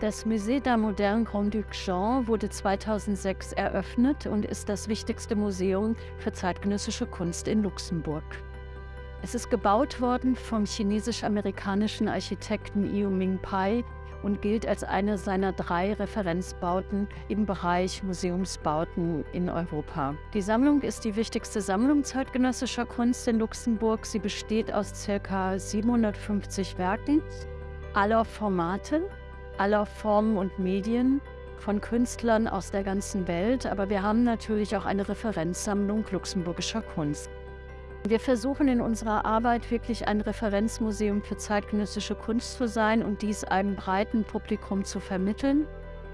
Das Musée d'Art Moderne Grand-Duc Jean wurde 2006 eröffnet und ist das wichtigste Museum für zeitgenössische Kunst in Luxemburg. Es ist gebaut worden vom chinesisch-amerikanischen Architekten Yu Ming Pai und gilt als eine seiner drei Referenzbauten im Bereich Museumsbauten in Europa. Die Sammlung ist die wichtigste Sammlung zeitgenössischer Kunst in Luxemburg. Sie besteht aus ca. 750 Werken aller Formate aller Formen und Medien von Künstlern aus der ganzen Welt, aber wir haben natürlich auch eine Referenzsammlung luxemburgischer Kunst. Wir versuchen in unserer Arbeit wirklich ein Referenzmuseum für zeitgenössische Kunst zu sein und dies einem breiten Publikum zu vermitteln.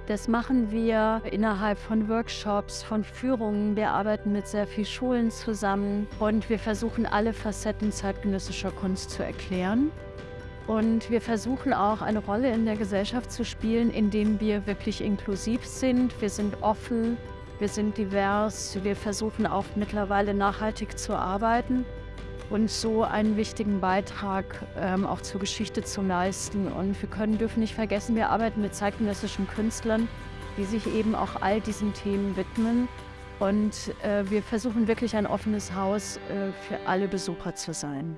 Das machen wir innerhalb von Workshops, von Führungen. Wir arbeiten mit sehr vielen Schulen zusammen und wir versuchen alle Facetten zeitgenössischer Kunst zu erklären. Und wir versuchen auch eine Rolle in der Gesellschaft zu spielen, indem wir wirklich inklusiv sind. Wir sind offen, wir sind divers, wir versuchen auch mittlerweile nachhaltig zu arbeiten und so einen wichtigen Beitrag ähm, auch zur Geschichte zu leisten. Und wir können, dürfen nicht vergessen, wir arbeiten mit zeitgenössischen Künstlern, die sich eben auch all diesen Themen widmen. Und äh, wir versuchen wirklich ein offenes Haus äh, für alle Besucher zu sein.